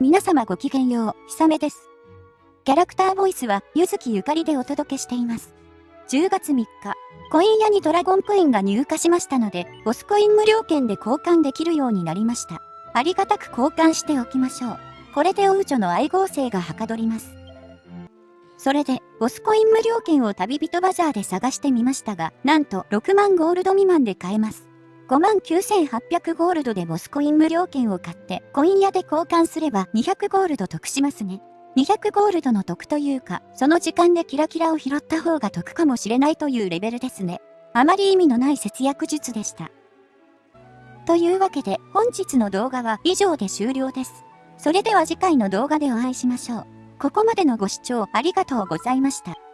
皆様ごきげんよう、ひさめです。キャラクターボイスは、ゆずきゆかりでお届けしています。10月3日、コイン屋にドラゴンコインが入荷しましたので、ボスコイン無料券で交換できるようになりました。ありがたく交換しておきましょう。これでおうちょの愛合成がはかどります。それで、ボスコイン無料券を旅人バザーで探してみましたが、なんと6万ゴールド未満で買えます。5万9800ゴールドでボスコイン無料券を買って、コイン屋で交換すれば200ゴールド得しますね。200ゴールドの得というか、その時間でキラキラを拾った方が得かもしれないというレベルですね。あまり意味のない節約術でした。というわけで本日の動画は以上で終了です。それでは次回の動画でお会いしましょう。ここまでのご視聴ありがとうございました。